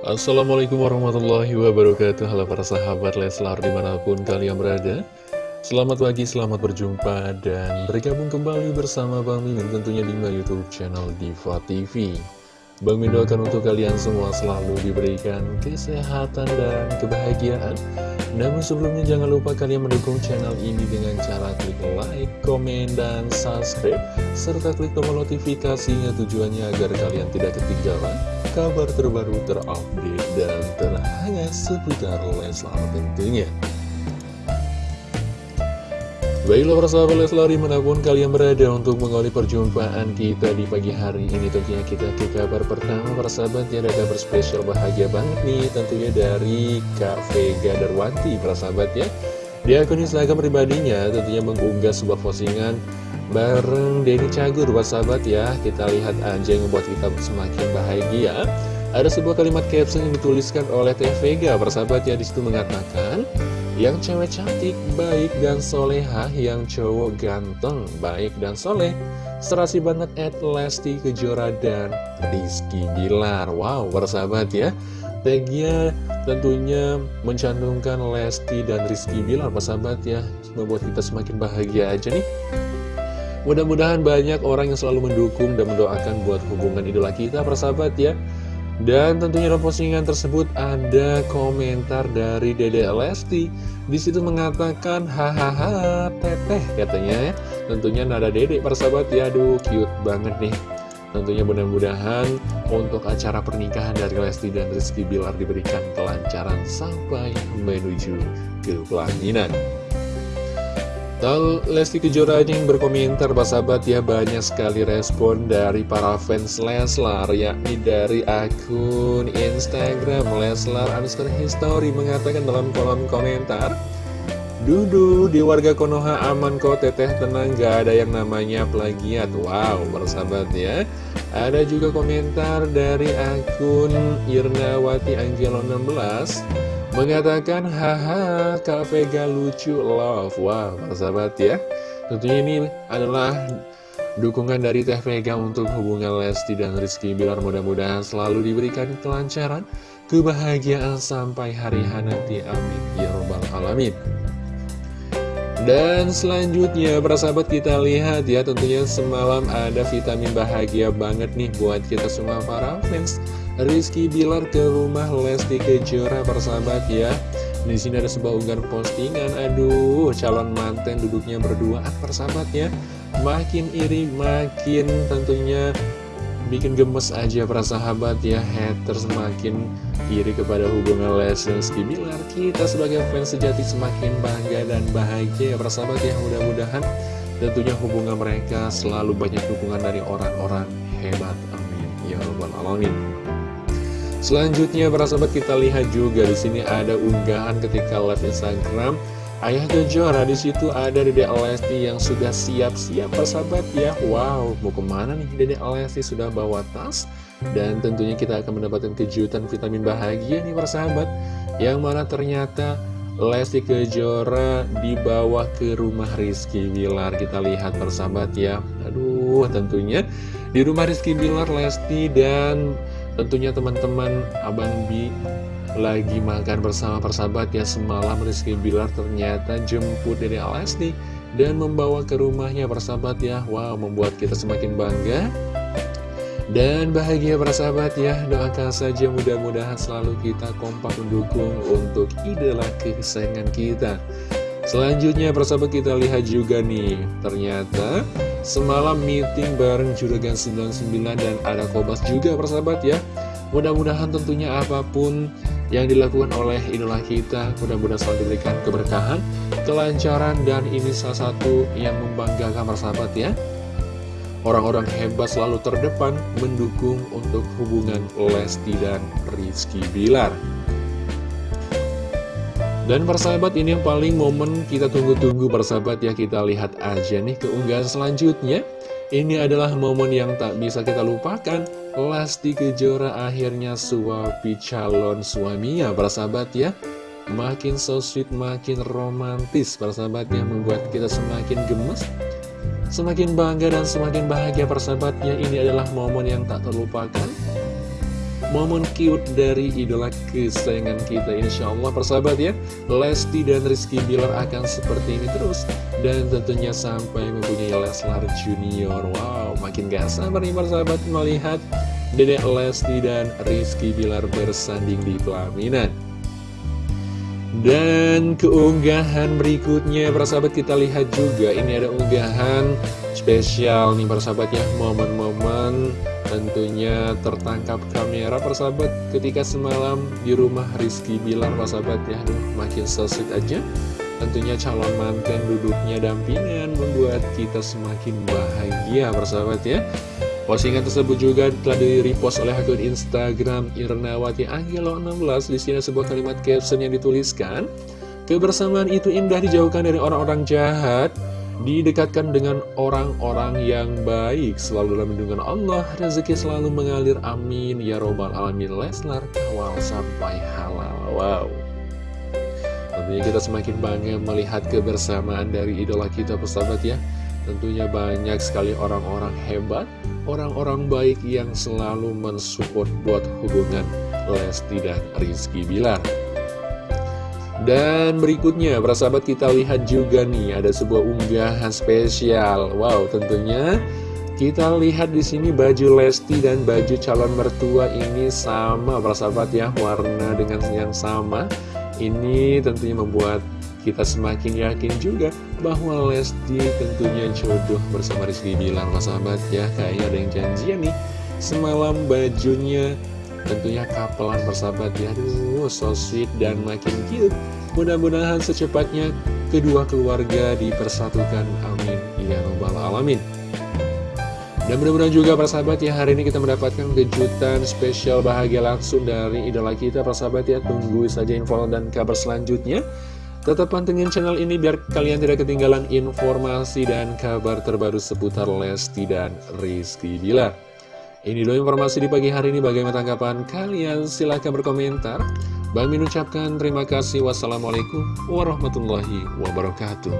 Assalamualaikum warahmatullahi wabarakatuh. Halo para sahabat Leslar di mana pun kalian berada. Selamat pagi, selamat berjumpa dan bergabung kembali bersama Bang Mimin tentunya di Youtube channel Diva TV Bang Mimin doakan untuk kalian semua selalu diberikan kesehatan dan kebahagiaan. Namun sebelumnya jangan lupa kalian mendukung channel ini dengan cara klik like, komen, dan subscribe Serta klik tombol notifikasinya tujuannya agar kalian tidak ketinggalan kabar terbaru terupdate dan terhangat seputar Leslar tentunya. Baiklah persahabat Leslar di mana pun kalian berada untuk mengawali perjumpaan kita di pagi hari ini Tentunya kita ke kabar pertama persahabat ya ada kabar spesial bahagia banget nih Tentunya dari Kak Vega Darwanti persahabat ya. Di akun Instagram pribadinya tentunya mengunggah sebuah postingan bareng Denny Cagur sahabat ya? Kita lihat aja yang membuat kita semakin bahagia. Ada sebuah kalimat caption yang dituliskan oleh Teh Vega persahabat ya? Di situ mengatakan Yang cewek cantik, baik dan soleha Yang cowok ganteng, baik dan soleh. Serasi banget at Lesti Kejora dan Rizky Bilar. Wow persahabat ya? Tagnya tentunya mencantumkan Lesti dan Rizky Bilar persahabat ya? Membuat kita semakin bahagia aja nih Mudah-mudahan banyak orang yang selalu mendukung dan mendoakan buat hubungan idola kita persahabat ya dan tentunya dalam postingan tersebut ada komentar dari Dede Lesti di situ mengatakan hahaha teteh katanya ya. Tentunya nada Dede persahabat ya aduh cute banget nih. Tentunya mudah-mudahan untuk acara pernikahan dari Lesti dan Rizky Bilar diberikan kelancaran sampai menuju ke pelaminan. Tal Lesti Kejora yang berkomentar sahabat ya banyak sekali respon dari para fans Leslar yakni dari akun Instagram Leslar underscore history mengatakan dalam kolom komentar Dudu di warga Konoha aman kok teteh tenang gak ada yang namanya plagiat. Wow bersahabat ya. Ada juga komentar dari akun Irnawati Angelo 16 Mengatakan, haha, Kak Vega lucu, love. Wow, sahabat ya. Tentunya ini adalah dukungan dari Teh Vega untuk hubungan Lesti dan Rizky Bilar. Mudah-mudahan selalu diberikan kelancaran, kebahagiaan sampai hari nanti. Amin. Ya Robbal Alamin. Dan selanjutnya, para sahabat kita lihat ya, tentunya semalam ada vitamin bahagia banget nih buat kita semua para fans Rizky Bilar ke rumah Lesti Kejora persahabat ya. Di sini ada sebuah unggahan postingan Aduh calon manten duduknya berdua persahabat ya. Makin iri makin tentunya bikin gemes aja para sahabat ya Haters semakin iri kepada hubungan Rizky Bilar Kita sebagai fans sejati semakin bangga dan bahagia ya para sahabat ya. Mudah-mudahan tentunya hubungan mereka selalu banyak dukungan dari orang-orang hebat. Amin. Ya Rabbal Alamin. Selanjutnya para sahabat kita lihat juga di sini ada unggahan ketika live Instagram Ayah Kejora di situ ada Dede Lesti yang sudah siap-siap persahabat ya. Wow, mau ke mana nih Dede Lesti sudah bawa tas dan tentunya kita akan mendapatkan kejutan vitamin bahagia nih persahabat. Yang mana ternyata Lesti Kejora dibawa ke rumah Rizky Bilar. Kita lihat persahabat ya. Aduh, tentunya di rumah Rizky Bilar Lesti dan Tentunya teman-teman Abang Bi lagi makan bersama persahabat ya semalam Rizky Bilar ternyata jemput dari Alasti dan membawa ke rumahnya persahabat ya. Wow membuat kita semakin bangga dan bahagia persahabat ya. Doakan saja mudah-mudahan selalu kita kompak mendukung untuk idola kesayangan kita. Selanjutnya persahabat kita lihat juga nih Ternyata Semalam meeting bareng Juragan 99 dan ada Kobas juga persahabat ya. Mudah-mudahan tentunya apa pun yang dilakukan oleh idola kita Mudah-mudahan selalu diberikan keberkahan, kelancaran dan ini salah satu yang membanggakan persahabat ya. Orang-orang hebat selalu terdepan mendukung untuk hubungan Lesti dan Rizky Bilar. Dan persahabat ini yang paling momen kita tunggu-tunggu persahabat ya. Kita lihat aja nih keunggahan selanjutnya Ini adalah momen yang tak bisa kita lupakan. Lesti Kejora akhirnya suapi calon suaminya persahabat ya. Makin so sweet, makin romantis persahabat ya Membuat kita semakin gemes Semakin bangga dan semakin bahagia persahabatnya Ini adalah momen yang tak terlupakan momen cute dari idola kesayangan kita. Insya Allah persahabat ya. Lesti dan Rizky Bilar akan seperti ini terus. Dan tentunya sampai mempunyai Leslar Junior. Wow makin gak sabar nih persahabat melihat Dedek Lesti dan Rizky Bilar bersanding di pelaminan. Dan keunggahan berikutnya persahabat kita lihat juga. Ini ada unggahan spesial nih persahabat ya. Momen-momen tentunya tertangkap kamera persahabat. Ketika semalam di rumah Rizky Bilar persahabat ya Aduh, makin so aja. Tentunya calon mantan duduknya dampingan membuat kita semakin bahagia persahabat ya. Postingan tersebut juga telah di-repost oleh akun Instagram Irnawati Anggelo 16 Di sini sebuah kalimat caption yang dituliskan Kebersamaan itu indah dijauhkan dari orang-orang jahat Didekatkan dengan orang-orang yang baik Selalu dalam lindungan Allah Rezeki selalu mengalir amin. Ya robbal alamin Leslar kawal sampai halal Wow. Tentunya kita semakin bangga melihat kebersamaan dari idola kita persahabat ya. Tentunya banyak sekali orang-orang hebat, orang-orang baik yang selalu mensupport buat hubungan Lesti dan Rizky Bilar. Dan berikutnya, para sahabat kita lihat juga nih, ada sebuah unggahan spesial. Wow, tentunya kita lihat di sini baju Lesti dan baju calon mertua ini sama, para sahabat ya, warna dengan yang sama. Ini tentunya membuat kita semakin yakin juga bahwa Lesti tentunya jodoh bersama Rizky Bilar Mas sahabat ya Kayaknya ada yang janjian nih Semalam bajunya tentunya kapelan persahabat ya. Aduh so sweet dan makin cute. Mudah-mudahan secepatnya kedua keluarga dipersatukan. Amin. Ya Rabbal Alamin. Dan mudah-mudahan juga para sahabat ya hari ini kita mendapatkan kejutan spesial bahagia langsung dari idola kita. Para sahabat ya tunggu saja info dan kabar selanjutnya. Tetap pantengin channel ini biar kalian tidak ketinggalan informasi dan kabar terbaru seputar Lesti dan Rizky Bilar. Ini dulu informasi di pagi hari ini bagaimana tanggapan kalian? Silahkan berkomentar. Bang Min ucapkan terima kasih. Wassalamualaikum warahmatullahi wabarakatuh.